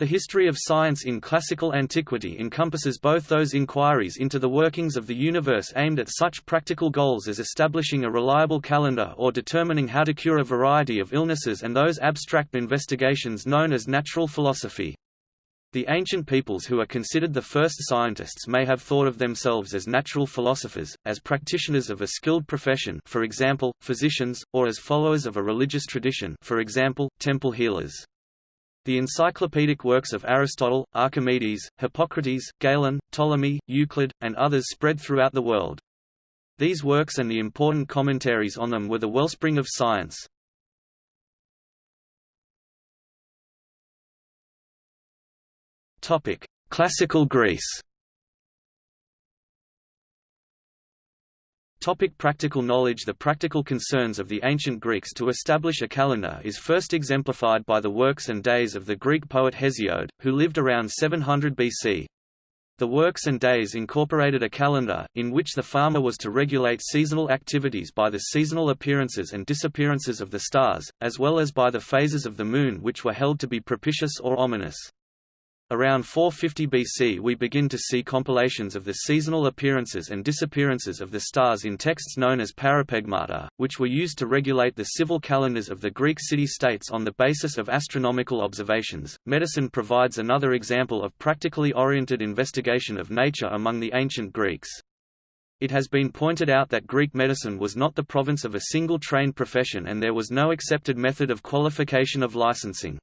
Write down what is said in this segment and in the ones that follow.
The history of science in classical antiquity encompasses both those inquiries into the workings of the universe aimed at such practical goals as establishing a reliable calendar or determining how to cure a variety of illnesses and those abstract investigations known as natural philosophy. The ancient peoples who are considered the first scientists may have thought of themselves as natural philosophers, as practitioners of a skilled profession for example, physicians, or as followers of a religious tradition for example, temple healers. The encyclopedic works of Aristotle, Archimedes, Hippocrates, Galen, Ptolemy, Euclid, and others spread throughout the world. These works and the important commentaries on them were the wellspring of science. Classical Greece Topic practical knowledge The practical concerns of the ancient Greeks to establish a calendar is first exemplified by the works and days of the Greek poet Hesiod, who lived around 700 BC. The works and days incorporated a calendar, in which the farmer was to regulate seasonal activities by the seasonal appearances and disappearances of the stars, as well as by the phases of the moon which were held to be propitious or ominous. Around 450 BC we begin to see compilations of the seasonal appearances and disappearances of the stars in texts known as parapegmata, which were used to regulate the civil calendars of the Greek city-states on the basis of astronomical observations. Medicine provides another example of practically oriented investigation of nature among the ancient Greeks. It has been pointed out that Greek medicine was not the province of a single trained profession and there was no accepted method of qualification of licensing.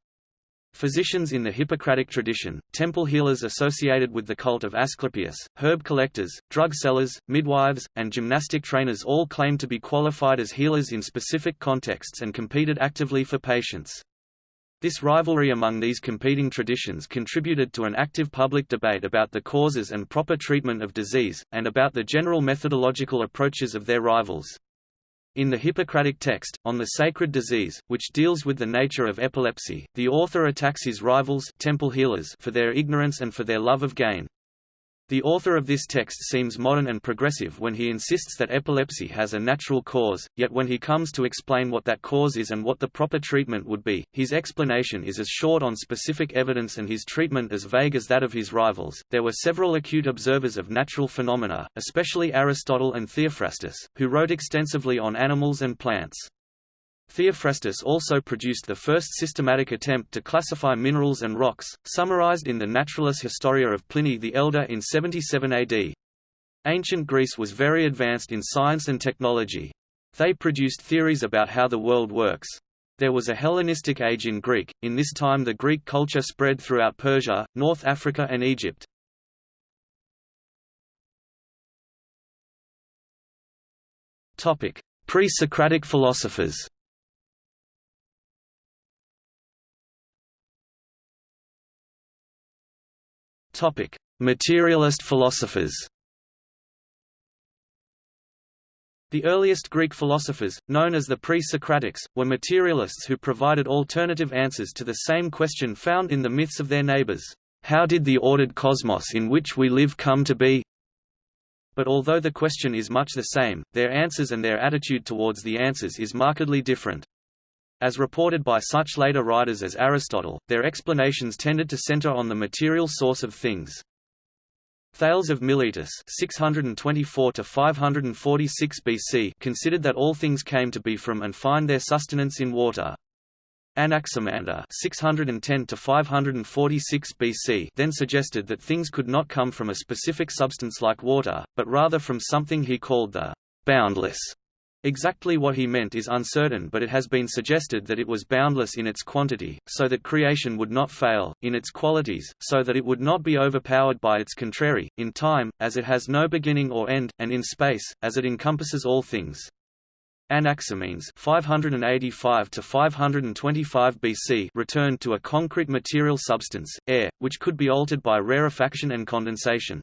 Physicians in the Hippocratic tradition, temple healers associated with the cult of Asclepius, herb collectors, drug sellers, midwives, and gymnastic trainers all claimed to be qualified as healers in specific contexts and competed actively for patients. This rivalry among these competing traditions contributed to an active public debate about the causes and proper treatment of disease, and about the general methodological approaches of their rivals. In the Hippocratic text, on the sacred disease, which deals with the nature of epilepsy, the author attacks his rivals temple healers for their ignorance and for their love of gain. The author of this text seems modern and progressive when he insists that epilepsy has a natural cause, yet when he comes to explain what that cause is and what the proper treatment would be, his explanation is as short on specific evidence and his treatment as vague as that of his rivals. There were several acute observers of natural phenomena, especially Aristotle and Theophrastus, who wrote extensively on animals and plants. Theophrastus also produced the first systematic attempt to classify minerals and rocks, summarized in the Naturalis Historia of Pliny the Elder in 77 AD. Ancient Greece was very advanced in science and technology. They produced theories about how the world works. There was a Hellenistic age in Greek, in this time the Greek culture spread throughout Persia, North Africa and Egypt. Pre-Socratic philosophers Topic: Materialist philosophers. The earliest Greek philosophers, known as the pre-Socratics, were materialists who provided alternative answers to the same question found in the myths of their neighbors. How did the ordered cosmos in which we live come to be? But although the question is much the same, their answers and their attitude towards the answers is markedly different. As reported by such later writers as Aristotle, their explanations tended to center on the material source of things. Thales of Miletus 624 546 BC considered that all things came to be from and find their sustenance in water. Anaximander 610 546 BC then suggested that things could not come from a specific substance like water, but rather from something he called the boundless Exactly what he meant is uncertain but it has been suggested that it was boundless in its quantity, so that creation would not fail, in its qualities, so that it would not be overpowered by its contrary, in time, as it has no beginning or end, and in space, as it encompasses all things. Anaximenes 585 to 525 BC returned to a concrete material substance, air, which could be altered by rarefaction and condensation.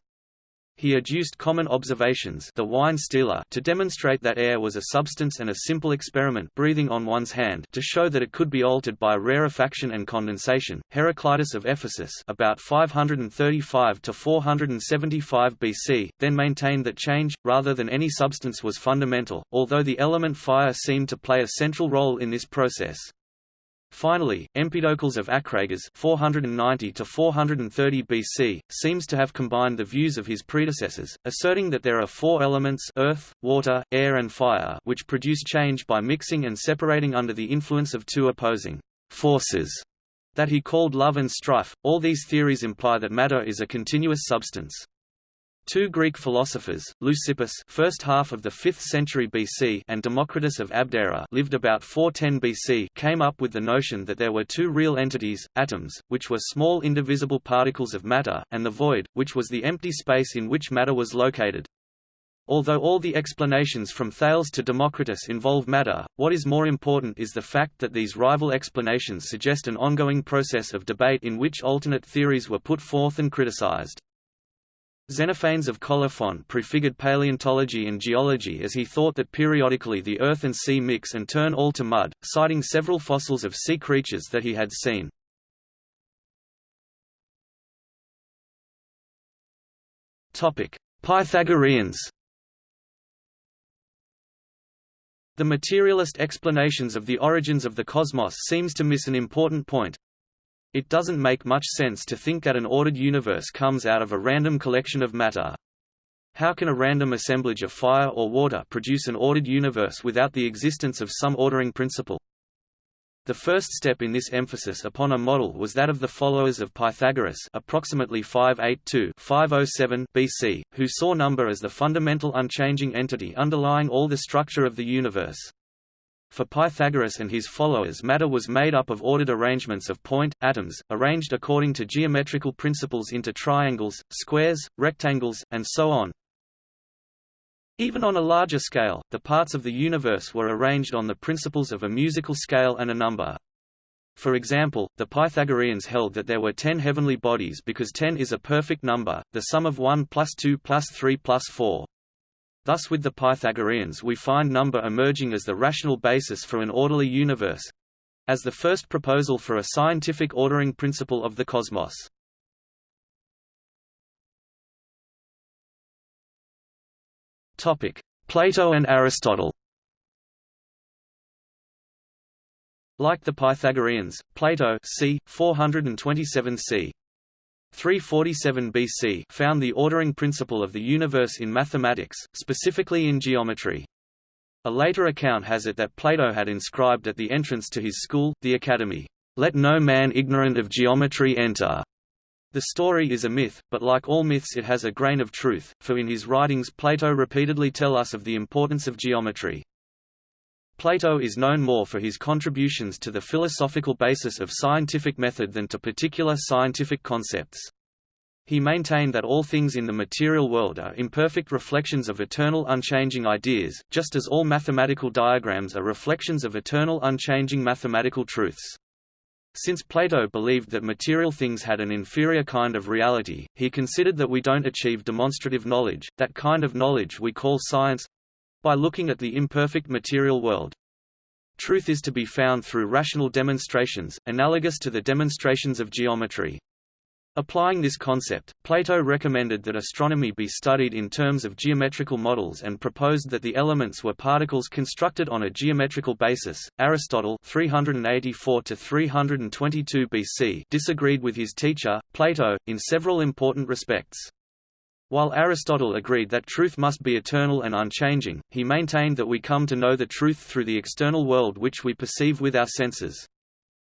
He adduced common observations the wine stealer to demonstrate that air was a substance and a simple experiment breathing on one's hand to show that it could be altered by rarefaction and condensation. Heraclitus of Ephesus about 535 to 475 BC then maintained that change, rather than any substance was fundamental, although the element fire seemed to play a central role in this process. Finally, Empedocles of Acragas 490 to 430 BC seems to have combined the views of his predecessors, asserting that there are four elements earth, water, air and fire which produce change by mixing and separating under the influence of two opposing forces that he called love and strife. All these theories imply that matter is a continuous substance. Two Greek philosophers, Leucippus first half of the 5th century BC and Democritus of Abdera lived about 410 BC came up with the notion that there were two real entities, atoms, which were small indivisible particles of matter, and the void, which was the empty space in which matter was located. Although all the explanations from Thales to Democritus involve matter, what is more important is the fact that these rival explanations suggest an ongoing process of debate in which alternate theories were put forth and criticized. Xenophanes of Colophon prefigured paleontology and geology as he thought that periodically the earth and sea mix and turn all to mud, citing several fossils of sea creatures that he had seen. Pythagoreans The materialist explanations of the origins of the cosmos seems to miss an important point, it doesn't make much sense to think that an ordered universe comes out of a random collection of matter. How can a random assemblage of fire or water produce an ordered universe without the existence of some ordering principle? The first step in this emphasis upon a model was that of the followers of Pythagoras approximately 582-507 BC, who saw number as the fundamental unchanging entity underlying all the structure of the universe. For Pythagoras and his followers matter was made up of ordered arrangements of point, atoms, arranged according to geometrical principles into triangles, squares, rectangles, and so on. Even on a larger scale, the parts of the universe were arranged on the principles of a musical scale and a number. For example, the Pythagoreans held that there were ten heavenly bodies because ten is a perfect number, the sum of 1 plus 2 plus 3 plus 4. Thus with the Pythagoreans we find number emerging as the rational basis for an orderly universe—as the first proposal for a scientific ordering principle of the cosmos. Plato and Aristotle Like the Pythagoreans, Plato c. 427 c. 347 BC found the ordering principle of the universe in mathematics, specifically in geometry. A later account has it that Plato had inscribed at the entrance to his school, the Academy, "'Let no man ignorant of geometry enter'". The story is a myth, but like all myths it has a grain of truth, for in his writings Plato repeatedly tell us of the importance of geometry. Plato is known more for his contributions to the philosophical basis of scientific method than to particular scientific concepts. He maintained that all things in the material world are imperfect reflections of eternal unchanging ideas, just as all mathematical diagrams are reflections of eternal unchanging mathematical truths. Since Plato believed that material things had an inferior kind of reality, he considered that we don't achieve demonstrative knowledge, that kind of knowledge we call science, by looking at the imperfect material world. Truth is to be found through rational demonstrations, analogous to the demonstrations of geometry. Applying this concept, Plato recommended that astronomy be studied in terms of geometrical models and proposed that the elements were particles constructed on a geometrical basis. Aristotle 384 322 BC disagreed with his teacher, Plato, in several important respects. While Aristotle agreed that truth must be eternal and unchanging, he maintained that we come to know the truth through the external world which we perceive with our senses.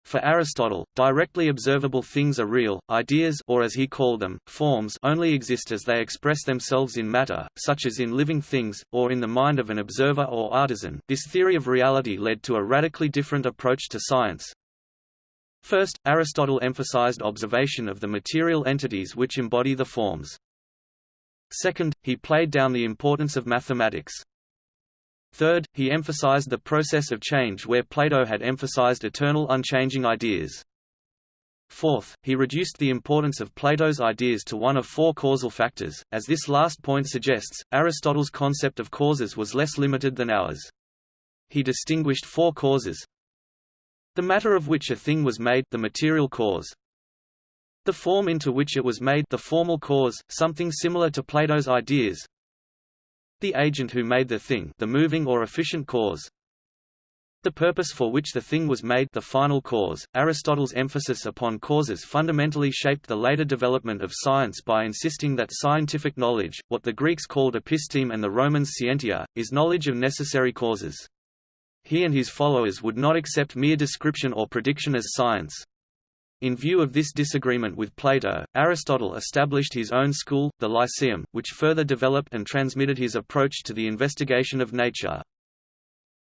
For Aristotle, directly observable things are real, ideas or as he called them, forms only exist as they express themselves in matter, such as in living things, or in the mind of an observer or artisan. This theory of reality led to a radically different approach to science. First, Aristotle emphasized observation of the material entities which embody the forms. Second, he played down the importance of mathematics. Third, he emphasized the process of change where Plato had emphasized eternal unchanging ideas. Fourth, he reduced the importance of Plato's ideas to one of four causal factors, as this last point suggests, Aristotle's concept of causes was less limited than ours. He distinguished four causes. The matter of which a thing was made the material cause, the form into which it was made the formal cause, something similar to Plato's ideas. The agent who made the thing the moving or efficient cause. the purpose for which the thing was made the final cause. Aristotle's emphasis upon causes fundamentally shaped the later development of science by insisting that scientific knowledge, what the Greeks called episteme and the Romans scientia, is knowledge of necessary causes. He and his followers would not accept mere description or prediction as science. In view of this disagreement with Plato, Aristotle established his own school, the Lyceum, which further developed and transmitted his approach to the investigation of nature.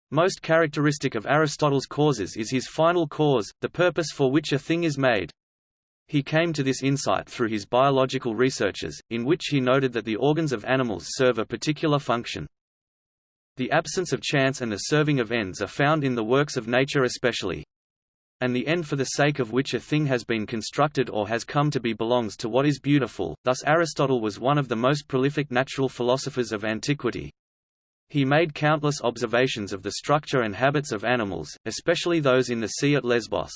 Most characteristic of Aristotle's causes is his final cause, the purpose for which a thing is made. He came to this insight through his biological researches, in which he noted that the organs of animals serve a particular function. The absence of chance and the serving of ends are found in the works of nature especially and the end for the sake of which a thing has been constructed or has come to be belongs to what is beautiful. Thus Aristotle was one of the most prolific natural philosophers of antiquity. He made countless observations of the structure and habits of animals, especially those in the sea at Lesbos.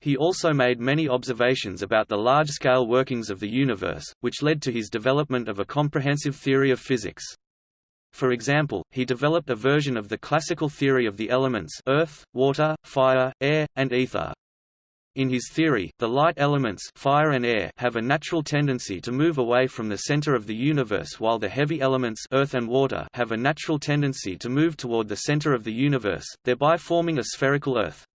He also made many observations about the large-scale workings of the universe, which led to his development of a comprehensive theory of physics. For example, he developed a version of the classical theory of the elements earth, water, fire, air, and ether. In his theory, the light elements fire and air have a natural tendency to move away from the center of the universe while the heavy elements earth and water have a natural tendency to move toward the center of the universe, thereby forming a spherical Earth.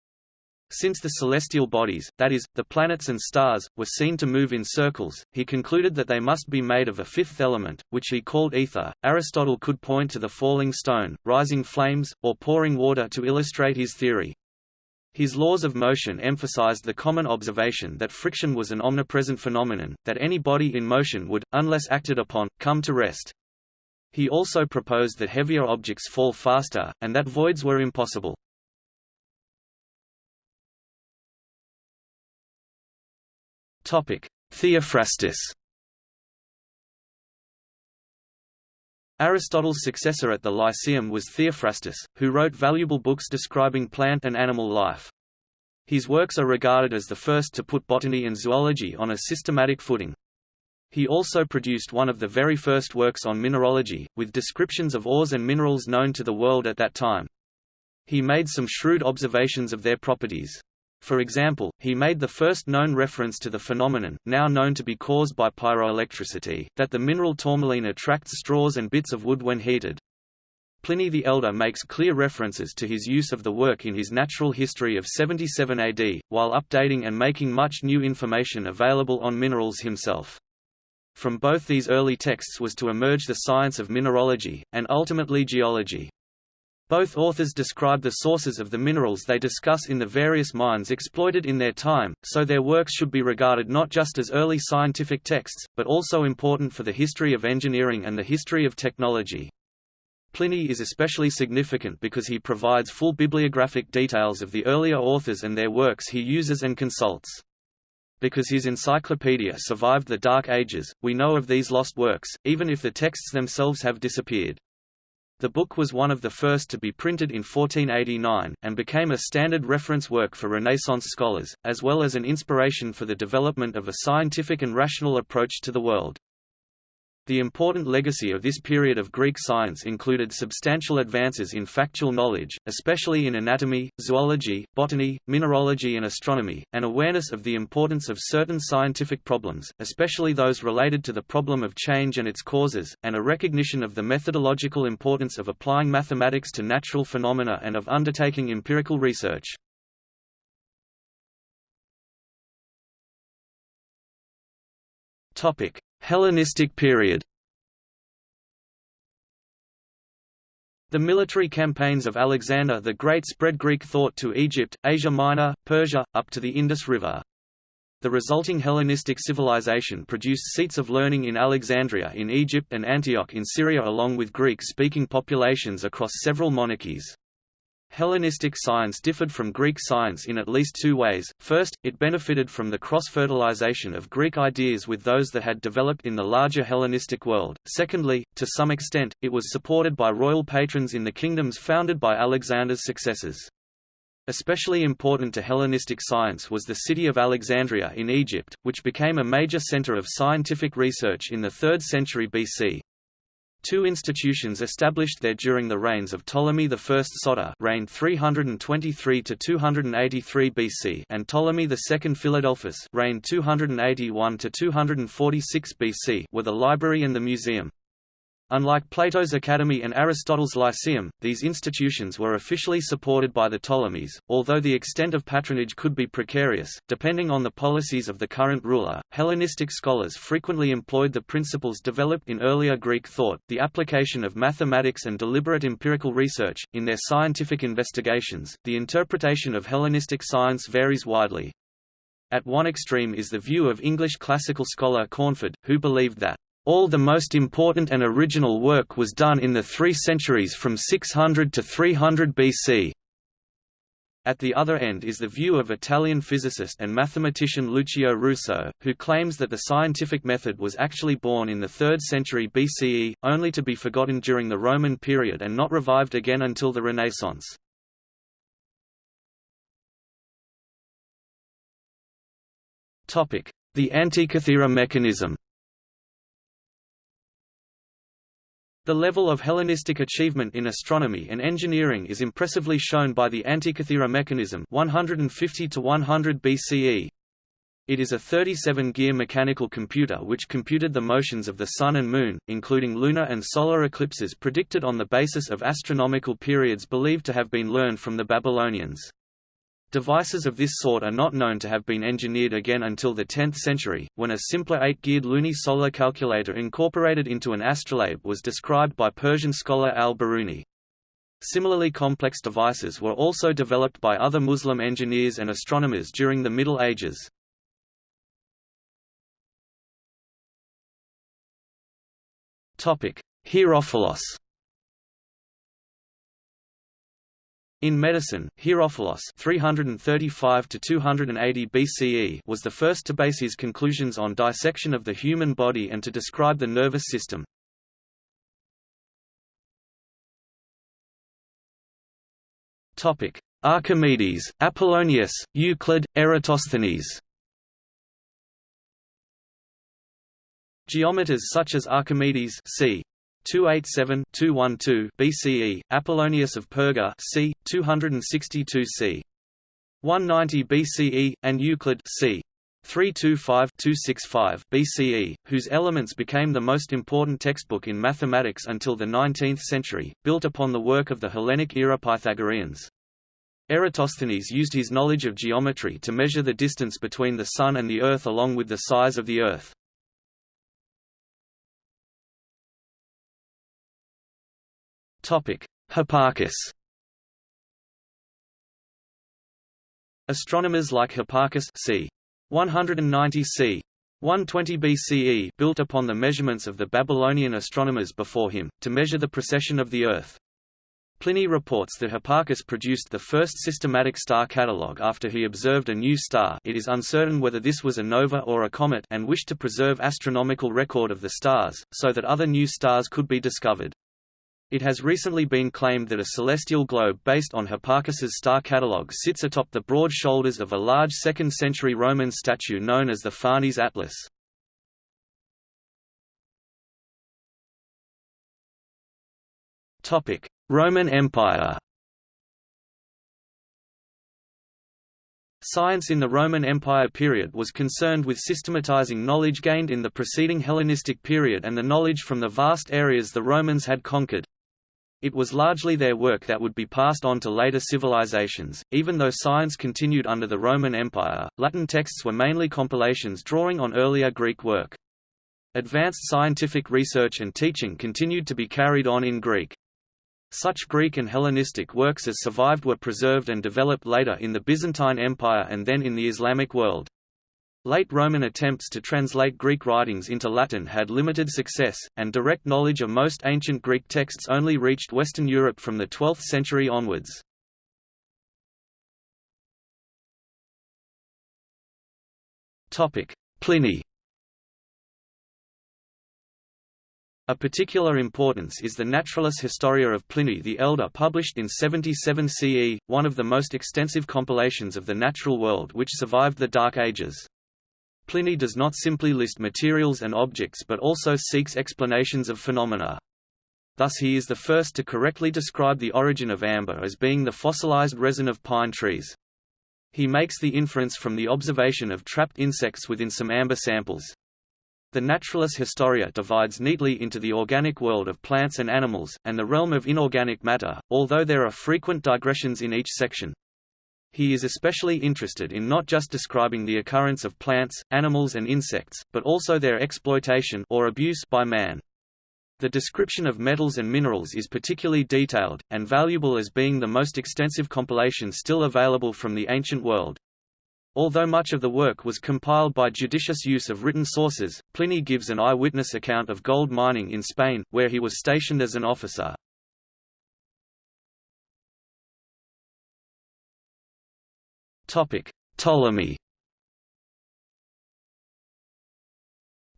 Since the celestial bodies, that is, the planets and stars, were seen to move in circles, he concluded that they must be made of a fifth element, which he called ether. Aristotle could point to the falling stone, rising flames, or pouring water to illustrate his theory. His laws of motion emphasized the common observation that friction was an omnipresent phenomenon, that any body in motion would, unless acted upon, come to rest. He also proposed that heavier objects fall faster, and that voids were impossible. Theophrastus Aristotle's successor at the Lyceum was Theophrastus, who wrote valuable books describing plant and animal life. His works are regarded as the first to put botany and zoology on a systematic footing. He also produced one of the very first works on mineralogy, with descriptions of ores and minerals known to the world at that time. He made some shrewd observations of their properties. For example, he made the first known reference to the phenomenon, now known to be caused by pyroelectricity, that the mineral tourmaline attracts straws and bits of wood when heated. Pliny the Elder makes clear references to his use of the work in his Natural History of 77 AD, while updating and making much new information available on minerals himself. From both these early texts was to emerge the science of mineralogy, and ultimately geology. Both authors describe the sources of the minerals they discuss in the various mines exploited in their time, so their works should be regarded not just as early scientific texts, but also important for the history of engineering and the history of technology. Pliny is especially significant because he provides full bibliographic details of the earlier authors and their works he uses and consults. Because his encyclopedia survived the Dark Ages, we know of these lost works, even if the texts themselves have disappeared. The book was one of the first to be printed in 1489, and became a standard reference work for Renaissance scholars, as well as an inspiration for the development of a scientific and rational approach to the world. The important legacy of this period of Greek science included substantial advances in factual knowledge, especially in anatomy, zoology, botany, mineralogy and astronomy, and awareness of the importance of certain scientific problems, especially those related to the problem of change and its causes, and a recognition of the methodological importance of applying mathematics to natural phenomena and of undertaking empirical research. Topic: Hellenistic period The military campaigns of Alexander the Great spread Greek thought to Egypt, Asia Minor, Persia, up to the Indus River. The resulting Hellenistic civilization produced seats of learning in Alexandria in Egypt and Antioch in Syria along with Greek-speaking populations across several monarchies. Hellenistic science differed from Greek science in at least two ways. First, it benefited from the cross-fertilization of Greek ideas with those that had developed in the larger Hellenistic world. Secondly, to some extent, it was supported by royal patrons in the kingdoms founded by Alexander's successors. Especially important to Hellenistic science was the city of Alexandria in Egypt, which became a major center of scientific research in the 3rd century BC. Two institutions established there during the reigns of Ptolemy I Soter reigned 323 to 283 BC and Ptolemy II Philadelphus reigned 281 to 246 BC were the library and the museum. Unlike Plato's Academy and Aristotle's Lyceum, these institutions were officially supported by the Ptolemies, although the extent of patronage could be precarious, depending on the policies of the current ruler. Hellenistic scholars frequently employed the principles developed in earlier Greek thought, the application of mathematics and deliberate empirical research, in their scientific investigations. The interpretation of Hellenistic science varies widely. At one extreme is the view of English classical scholar Cornford, who believed that all the most important and original work was done in the three centuries from 600 to 300 BC. At the other end is the view of Italian physicist and mathematician Lucio Russo, who claims that the scientific method was actually born in the 3rd century BCE, only to be forgotten during the Roman period and not revived again until the Renaissance. The Antikythera mechanism The level of Hellenistic achievement in astronomy and engineering is impressively shown by the Antikythera mechanism 150 to 100 BCE. It is a 37-gear mechanical computer which computed the motions of the Sun and Moon, including lunar and solar eclipses predicted on the basis of astronomical periods believed to have been learned from the Babylonians. Devices of this sort are not known to have been engineered again until the 10th century, when a simpler eight-geared lunisolar calculator incorporated into an astrolabe was described by Persian scholar al-Biruni. Similarly complex devices were also developed by other Muslim engineers and astronomers during the Middle Ages. Herophilos In medicine, Herophilos 335 to 280 BCE was the first to base his conclusions on dissection of the human body and to describe the nervous system. Topic: Archimedes, Apollonius, Euclid, Eratosthenes. Geometers such as Archimedes c. 287-212 BCE, Apollonius of Perga c. 262 c. 190 BCE, and Euclid c. 325-265 BCE, whose Elements became the most important textbook in mathematics until the 19th century, built upon the work of the Hellenic-era Pythagoreans. Eratosthenes used his knowledge of geometry to measure the distance between the Sun and the Earth along with the size of the Earth. Hipparchus Astronomers like Hipparchus c. 190 c. 120 BCE built upon the measurements of the Babylonian astronomers before him, to measure the precession of the Earth. Pliny reports that Hipparchus produced the first systematic star catalogue after he observed a new star it is uncertain whether this was a nova or a comet and wished to preserve astronomical record of the stars, so that other new stars could be discovered. It has recently been claimed that a celestial globe based on Hipparchus's star catalogue sits atop the broad shoulders of a large 2nd-century Roman statue known as the Farnese Atlas. Roman Empire Science in the Roman Empire period was concerned with systematizing knowledge gained in the preceding Hellenistic period and the knowledge from the vast areas the Romans had conquered. It was largely their work that would be passed on to later civilizations. Even though science continued under the Roman Empire, Latin texts were mainly compilations drawing on earlier Greek work. Advanced scientific research and teaching continued to be carried on in Greek. Such Greek and Hellenistic works as survived were preserved and developed later in the Byzantine Empire and then in the Islamic world. Late Roman attempts to translate Greek writings into Latin had limited success, and direct knowledge of most ancient Greek texts only reached Western Europe from the 12th century onwards. Pliny A particular importance is the Naturalis Historia of Pliny the Elder published in 77 CE, one of the most extensive compilations of the natural world which survived the Dark Ages. Pliny does not simply list materials and objects but also seeks explanations of phenomena. thus he is the first to correctly describe the origin of amber as being the fossilized resin of pine trees. He makes the inference from the observation of trapped insects within some amber samples. The Naturalis Historia divides neatly into the organic world of plants and animals, and the realm of inorganic matter, although there are frequent digressions in each section. He is especially interested in not just describing the occurrence of plants, animals and insects, but also their exploitation or abuse by man. The description of metals and minerals is particularly detailed, and valuable as being the most extensive compilation still available from the ancient world. Although much of the work was compiled by judicious use of written sources, Pliny gives an eyewitness account of gold mining in Spain, where he was stationed as an officer. Ptolemy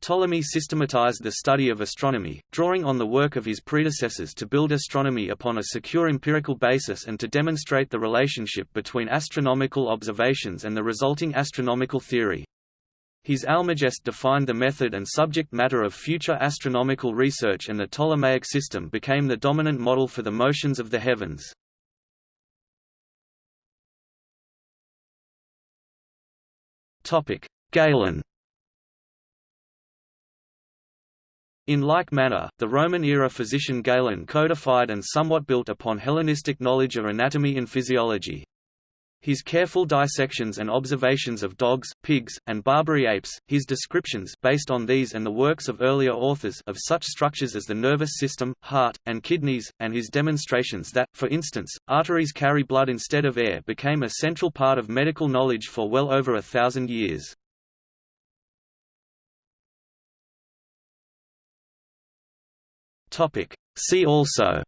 Ptolemy systematized the study of astronomy, drawing on the work of his predecessors to build astronomy upon a secure empirical basis and to demonstrate the relationship between astronomical observations and the resulting astronomical theory. His Almagest defined the method and subject matter of future astronomical research and the Ptolemaic system became the dominant model for the motions of the heavens. Galen In like manner, the Roman-era physician Galen codified and somewhat built upon Hellenistic knowledge of anatomy and physiology. His careful dissections and observations of dogs, pigs, and Barbary apes, his descriptions based on these and the works of earlier authors of such structures as the nervous system, heart, and kidneys, and his demonstrations that, for instance, arteries carry blood instead of air became a central part of medical knowledge for well over a thousand years. See also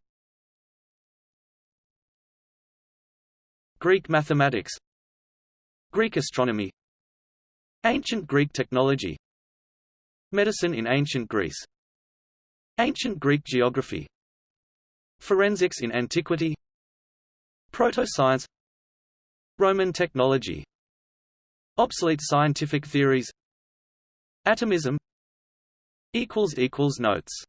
Greek mathematics Greek astronomy Ancient Greek technology Medicine in ancient Greece Ancient Greek geography Forensics in antiquity Proto-science Roman technology Obsolete scientific theories Atomism Notes